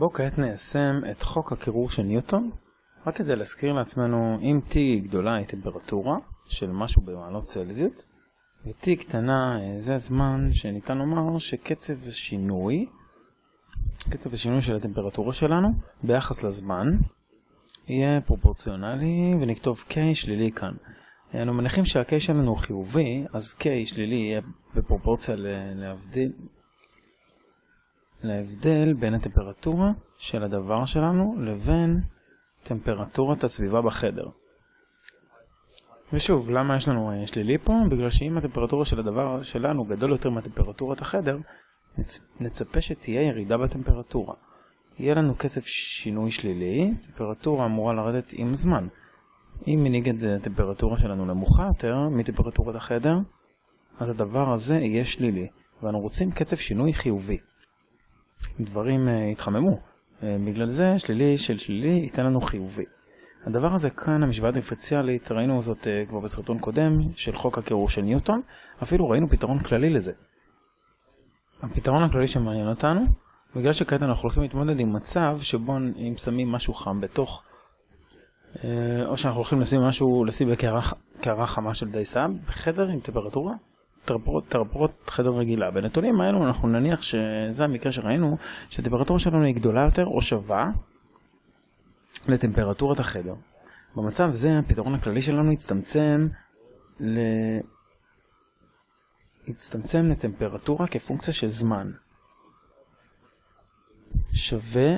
בואו כעת ניישם את חוק הקירור של ניוטון, רק כדי להזכיר לעצמנו, אם T גדולה היא טמפרטורה של משהו במעלות צלזיות, ו-T קטנה זה הזמן שניתן לומר שקצב השינוי, קצב השינוי של הטמפרטורה שלנו ביחס לזמן, יהיה פרופורציונלי ונכתוב K שלילי כאן. אנו מניחים שה-K שלנו הוא חיובי, אז K שלילי יהיה בפרופורציה להבדיל, להבדל בין הטמפרטורה של הדבר שלנו לבין טמפרטורת הסביבה בחדר. ושוב, למה יש לנו שלילי פה? בגלל שאם הטמפרטורה של הדבר שלנו גדול יותר מהטמפרטורת החדר, נצ... נצפה שתהיה ירידה בטמפרטורה. יהיה לנו קצב שינוי שלילי, טמפרטורה אמורה לרדת עם זמן. אם מנגד הטמפרטורה שלנו נמוכה יותר מטמפרטורת החדר, אז הדבר הזה יהיה שלילי, ואנו רוצים קצב שינוי חיובי. דברים uh, התחממו, uh, בגלל זה שלילי של שלילי ייתן לנו חיובי. הדבר הזה כאן, המשוואה דיפרנציאלית, ראינו זאת uh, כבר בסרטון קודם של חוק הקירור של ניוטון, אפילו ראינו פתרון כללי לזה. הפתרון הכללי שמעניין אותנו, בגלל שכעת אנחנו הולכים להתמודד עם מצב שבו אם שמים משהו חם בתוך, או שאנחנו הולכים לשים משהו, לשים בקערה חמה של דייסה בחדר עם טמפרטורה, טמפרטורת חדר רגילה. בנתונים האלו אנחנו נניח שזה המקרה שראינו, שהטמפרטורה שלנו היא גדולה יותר או שווה לטמפרטורת החדר. במצב זה הפתרון הכללי שלנו יצטמצם ל... יצטמצם לטמפרטורה כפונקציה של זמן. שווה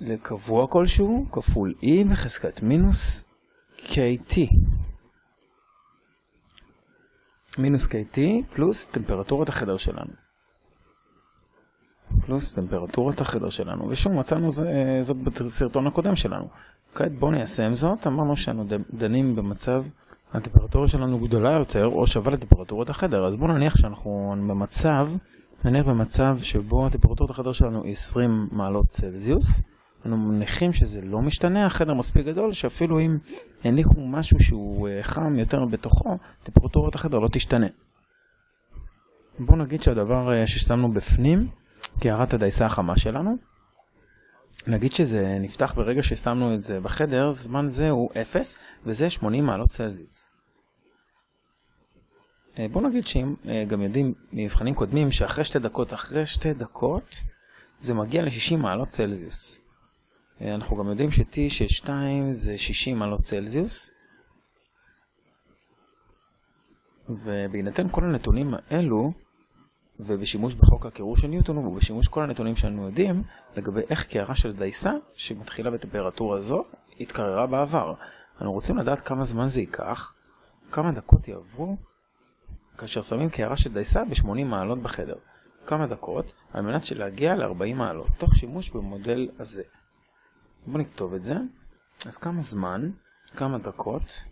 לקבוע כלשהו כפול E בחזקת מינוס KT. מינוס KT פלוס טמפרטורת החדר שלנו. פלוס טמפרטורת החדר שלנו. ושוב, מצאנו זה, זאת בסרטון הקודם שלנו. כעת בואו ניישם זאת. אמרנו שאנו דנים במצב, הטמפרטורה שלנו גדולה יותר או שווה לטמפרטורת החדר. אז בואו נניח שאנחנו במצב, נניח במצב שבו טמפרטורת החדר שלנו היא 20 מעלות צלזיוס. אנו מניחים שזה לא משתנה, החדר מספיק גדול, שאפילו אם הניחו משהו שהוא חם יותר בתוכו, טמפרטורת החדר לא תשתנה. בואו נגיד שהדבר ששמנו בפנים, קערת הדייסה החמה שלנו, נגיד שזה נפתח ברגע ששמנו את זה בחדר, זמן זה הוא 0, וזה 80 מעלות צלזיוס. בואו נגיד שאם גם יודעים ממבחנים קודמים שאחרי שתי דקות, אחרי שתי דקות, זה מגיע ל-60 מעלות צלזיוס. אנחנו גם יודעים ש-T של 2 זה 60 מעלות צלזיוס. ובהינתן כל הנתונים האלו, ובשימוש בחוק הקירור של ניוטון, ובשימוש כל הנתונים שאנו יודעים, לגבי איך קערה של דייסה, שמתחילה בטמפרטורה זו, התקררה בעבר. אנו רוצים לדעת כמה זמן זה ייקח, כמה דקות יעברו, כאשר שמים קערה של דייסה ב-80 מעלות בחדר. כמה דקות, על מנת להגיע ל-40 מעלות, תוך שימוש במודל הזה. בואו נכתוב את זה. אז כמה זמן, כמה דקות.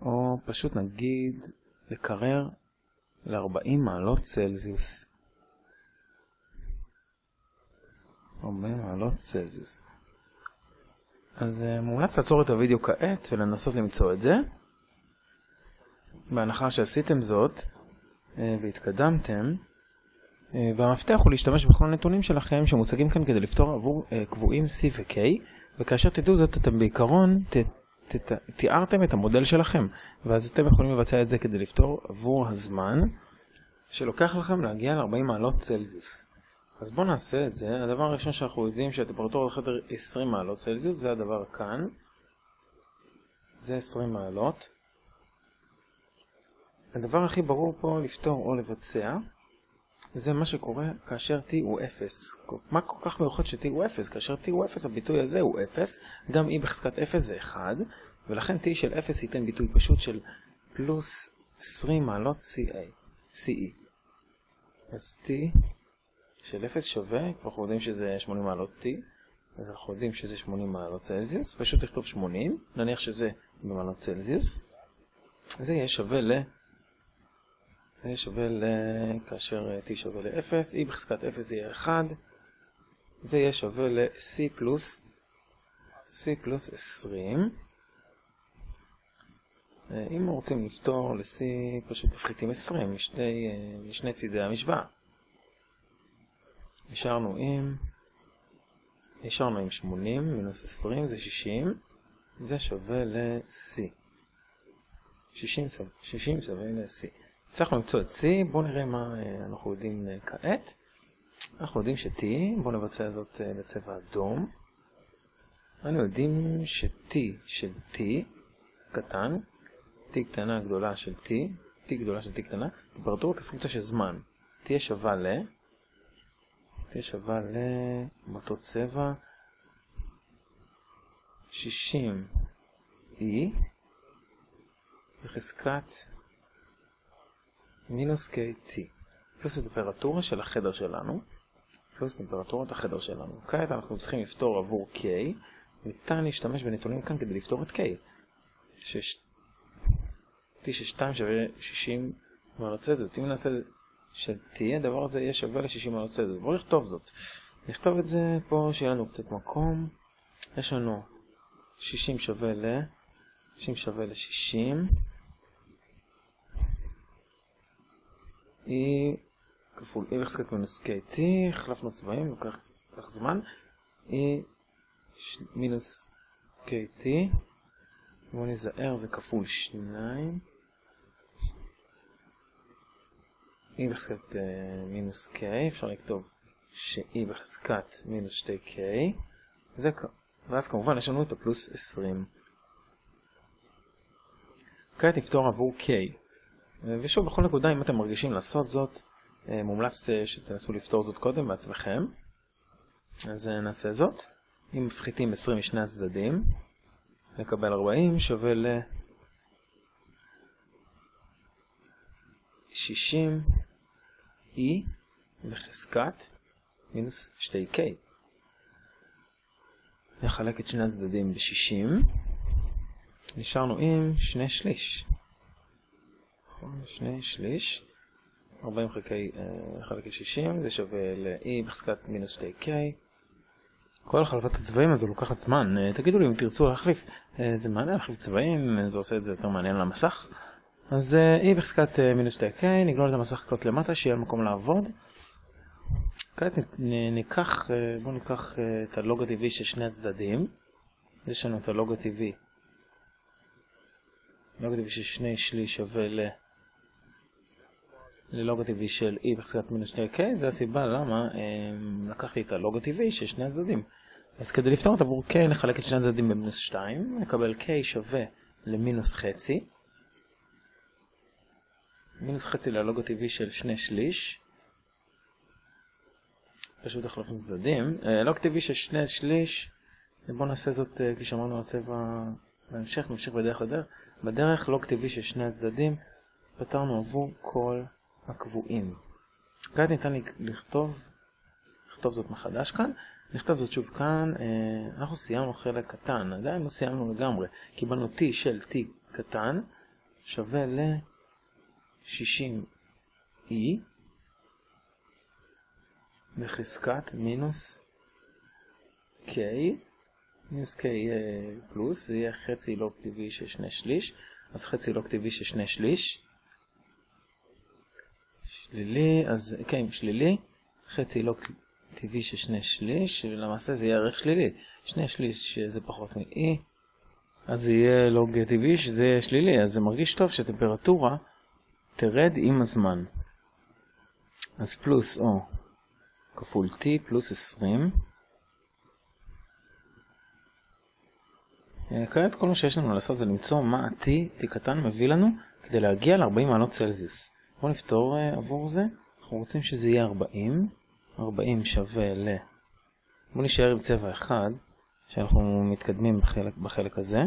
או פשוט נגיד לקרר ל-40 מעלות צלזיוס. 40 מעלות צלזיוס. אז מומלץ לעצור את הוידאו כעת ולנסות למצוא את זה. בהנחה שעשיתם זאת והתקדמתם, והמפתח הוא להשתמש בכל הנתונים שלכם שמוצגים כאן כדי לפתור עבור קבועים C ו-K, וכאשר תדעו זאת אתם בעיקרון ת, ת, ת, תיארתם את המודל שלכם, ואז אתם יכולים לבצע את זה כדי לפתור עבור הזמן שלוקח לכם להגיע ל-40 מעלות צלזיוס. אז בואו נעשה את זה. הדבר הראשון שאנחנו יודעים שהטמפרטורה בחדר 20 מעלות צלזיוס, זה הדבר כאן. זה 20 מעלות. הדבר הכי ברור פה לפתור או לבצע זה מה שקורה כאשר t הוא 0. מה כל כך מיוחד ש-t הוא 0? כאשר t הוא 0 הביטוי הזה הוא 0, גם e בחזקת 0 זה 1, ולכן t של 0 ייתן ביטוי פשוט של פלוס 20 מעלות CA, CE. אז t של 0 שווה, כבר אנחנו יודעים שזה 80 מעלות t, אז אנחנו יודעים שזה 80 מעלות צלזיוס, פשוט לכתוב 80, נניח שזה במעלות צלזיוס, זה יהיה שווה ל... זה שווה ל... כאשר t שווה ל-0, e בחזקת 0 יהיה 1, זה יהיה שווה ל-c פלוס, c פלוס 20. אם רוצים לפתור ל-c פשוט מפחיתים 20 משני, משני צידי המשוואה. נשארנו עם, נשארנו עם 80 מינוס 20 זה 60, זה שווה ל-C. 60, 60 שווה ל-C. הצלחנו למצוא את C, בואו נראה מה אה, אנחנו יודעים אה, כעת. אנחנו יודעים ש-T, בואו נבצע זאת אה, בצבע אדום. אנו יודעים ש-T של T קטן, T קטנה גדולה של T, T גדולה של T קטנה, טמפרטורה כפונקציה של זמן. תהיה שווה ל... תהיה שווה ל... באותו צבע 60 E בחזקת מינוס KT פלוס הטמפרטורה של החדר שלנו פלוס טמפרטורת החדר שלנו. כעת אנחנו צריכים לפתור עבור K. ניתן להשתמש בנתונים כאן כדי לפתור את K. שש... T של 2 שווה 60 מעלות צלזיות אם נעשה שתהיה הדבר הזה יהיה שווה ל-60 מעלות צלזיות בואו נכתוב זאת. נכתוב את זה פה שיהיה לנו קצת מקום. יש לנו 60 שווה ל... 60 שווה ל-60 E כפול E בחזקת מינוס KT, החלפנו צבעים, לוקח זמן, E מינוס KT, בואו נזהר, זה כפול 2, E בחזקת מינוס K, אפשר לכתוב ש-E בחזקת מינוס 2K, זה, ואז כמובן יש לנו את הפלוס 20. כעת נפתור עבור K. ושוב, בכל נקודה, אם אתם מרגישים לעשות זאת, מומלץ שתנסו לפתור זאת קודם בעצמכם. אז נעשה זאת. אם מפחיתים 20 משני הצדדים, נקבל 40 שווה ל... 60 E בחזקת מינוס 2K. נחלק את שני הצדדים ב-60. נשארנו עם שני שליש. שני שליש. 40 חלקי, uh, חלקי 60, זה שווה ל-e בחזקת מינוס 2k. כל החלפת הצבעים הזו לוקחת זמן. Uh, תגידו לי אם תרצו להחליף, uh, זה מעניין להחליף צבעים, זה עושה את זה יותר מעניין על המסך. אז e בחזקת מינוס 2k, נגלול את המסך קצת למטה, שיהיה מקום לעבוד. כעת ניקח, בואו ניקח את הלוג הטבעי של שני הצדדים. יש לנו את הלוג הטבעי. לוג הטבעי של שני שליש שווה ל... ללוג הטבעי של e בחזקת מינוס 2k, זה הסיבה למה לקחתי את הלוג הטבעי של שני הצדדים. אז כדי לפתור את עבור k נחלק את שני הצדדים במינוס 2, נקבל k שווה למינוס חצי. מינוס חצי ללוג הטבעי של שני שליש. פשוט החלפנו צדדים. לוג טבעי של שני שליש, בואו נעשה זאת כפי שאמרנו על צבע בהמשך, נמשיך בדרך לדרך. בדרך לוג טבעי של שני הצדדים, פתרנו עבור כל הקבועים. כעת ניתן לכתוב, לכתוב זאת מחדש כאן, נכתוב זאת שוב כאן, אנחנו סיימנו חלק קטן, עדיין לא סיימנו לגמרי, קיבלנו t של t קטן שווה ל-60e בחזקת מינוס k, מינוס k פלוס, זה יהיה חצי לוג טבעי של שני שליש, אז חצי לוג טבעי של שני שליש, שלילי, אז כן, שלילי, חצי לוג טבעי של שני שליש, ולמעשה זה יהיה ערך שלילי. שני שליש שזה פחות מ-E, אז זה יהיה לוג טבעי שזה יהיה שלילי, אז זה מרגיש טוב שטמפרטורה תרד עם הזמן. אז פלוס O כפול T פלוס 20. כעת כל מה שיש לנו לעשות זה למצוא מה ה-T, T קטן, מביא לנו כדי להגיע ל-40 מעלות צלזיוס. בואו נפתור uh, עבור זה. אנחנו רוצים שזה יהיה 40. 40 שווה ל... בואו נשאר עם צבע אחד, שאנחנו מתקדמים בחלק, בחלק הזה.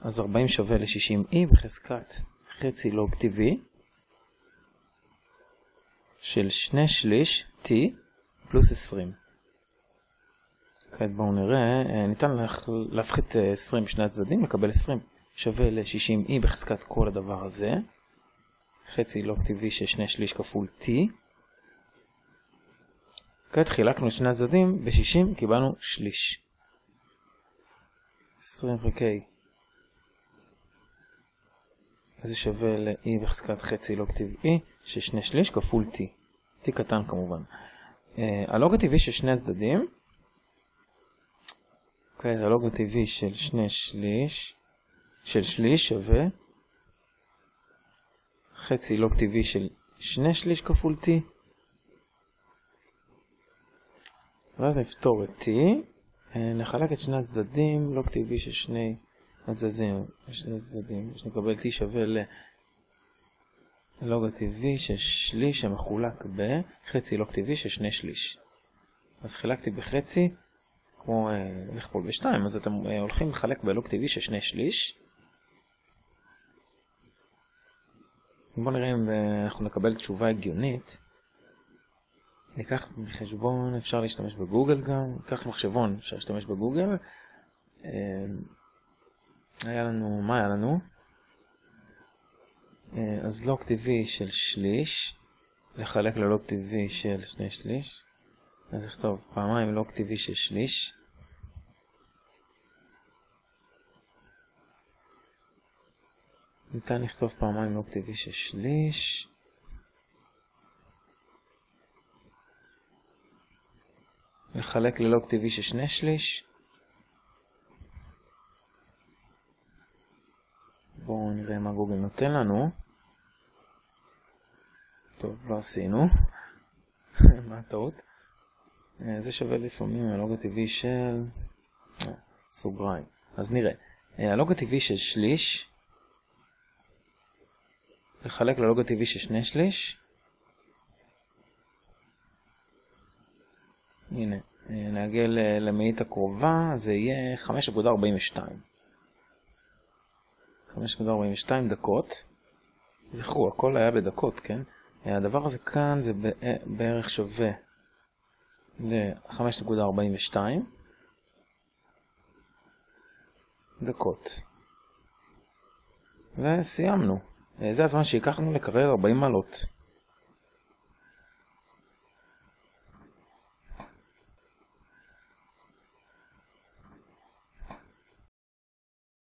אז 40 שווה ל-60e בחזקת חצי לוג טבעי של שני שליש t פלוס 20. כעת בואו נראה, ניתן להפחית 20 משני הצדדים, לקבל 20 שווה ל-60e בחזקת כל הדבר הזה. חצי לוג טבעי של שני שליש כפול t. כעת חילקנו שני הצדדים, ב-60 קיבלנו שליש. 20 חלקי. זה שווה ל-e בחזקת חצי לוג טבעי של שני שליש כפול t. t קטן כמובן. הלוג הטבעי של שני הצדדים, אוקיי, הלוג הטבעי של שני שליש, של שליש שווה חצי לוג טבעי של שני שליש כפול t, ואז נפתור את t, נחלק את שני הצדדים, לוג טבעי של שני הצדדים, שני הצדדים, שנקבל t שווה ללוג הטבעי של שליש שמחולק בחצי לוג טבעי של שני שליש. אז חילקתי בחצי, כמו לכפול בשתיים, אז אתם הולכים לחלק בלוג טבעי של שני שליש. בואו נראה אם אנחנו נקבל תשובה הגיונית. ניקח בחשבון, אפשר להשתמש בגוגל גם, ניקח מחשבון, אפשר להשתמש בגוגל. היה לנו, מה היה לנו? אז לוג טבעי של שליש, לחלק ללוג טבעי של שני שליש. אז נכתוב פעמיים לוג טבעי של שליש. ניתן לכתוב פעמיים לוג טבעי של שליש. לחלק ללוג טבעי של שני שליש. בואו נראה מה גוגל נותן לנו. טוב, לא עשינו. מה הטעות? זה שווה לפעמים הלוג הטבעי של... סוגריים. אז נראה. הלוג הטבעי של שליש לחלק ללוג הטבעי של שני שליש. הנה, נעגל למאית הקרובה, זה יהיה 5.42. 5.42 דקות. זכרו, הכל היה בדקות, כן? הדבר הזה כאן זה בערך שווה ל-5.42 דקות. וסיימנו. זה הזמן שייקח לקרר 40 מעלות.